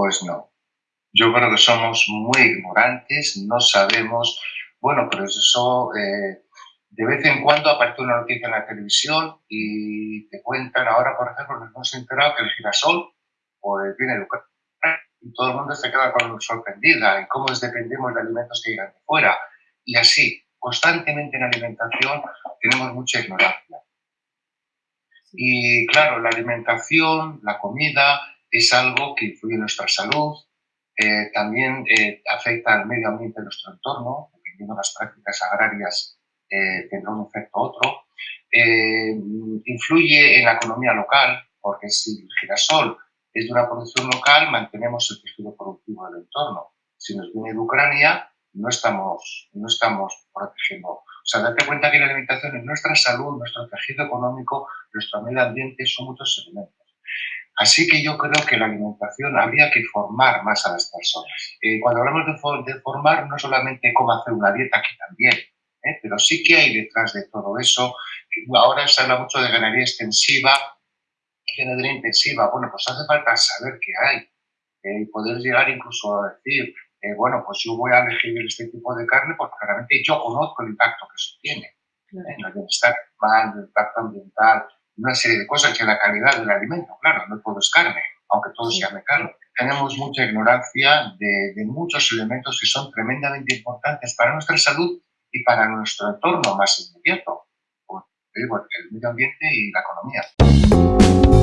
Pues no. Yo creo que somos muy ignorantes, no sabemos, bueno, pero eso eh, de vez en cuando aparece una noticia en la televisión y te cuentan, ahora por ejemplo nos hemos enterado que el girasol pues viene de Ucrania y todo el mundo se queda con sorprendida y cómo dependemos de alimentos que llegan de fuera. Y así, constantemente en alimentación tenemos mucha ignorancia. Y claro, la alimentación, la comida, es algo que influye en nuestra salud, eh, también eh, afecta al medio ambiente de nuestro entorno, dependiendo de las prácticas agrarias eh, tendrá un efecto otro. influye en la economía local, porque si el girasol es de una producción local, mantenemos el tejido productivo del entorno. Si nos viene de Ucrania, no estamos, no estamos protegiendo. O sea, date cuenta que la alimentación es nuestra salud, nuestro tejido económico, nuestro medio ambiente, son muchos elementos. Así que yo creo que la alimentación habría que formar más a las personas. Eh, cuando hablamos de, formar, no solamente cómo hacer una dieta, aquí también, ¿eh? pero sí que hay detrás de todo eso. Ahora se habla mucho de ganadería extensiva, ganadería intensiva. Bueno, pues hace falta saber qué hay eh, y poder llegar incluso a decir, bueno, pues yo voy a elegir este tipo de carne porque claramente yo conozco el impacto que eso tiene en el bienestar animal, el impacto ambiental, una serie de cosas que la calidad del alimento, claro, no todo es carne, aunque todo se llame carne. Tenemos mucha ignorancia de, de muchos elementos que son tremendamente importantes para nuestra salud y para nuestro entorno más inmediato, el medio ambiente y la economía.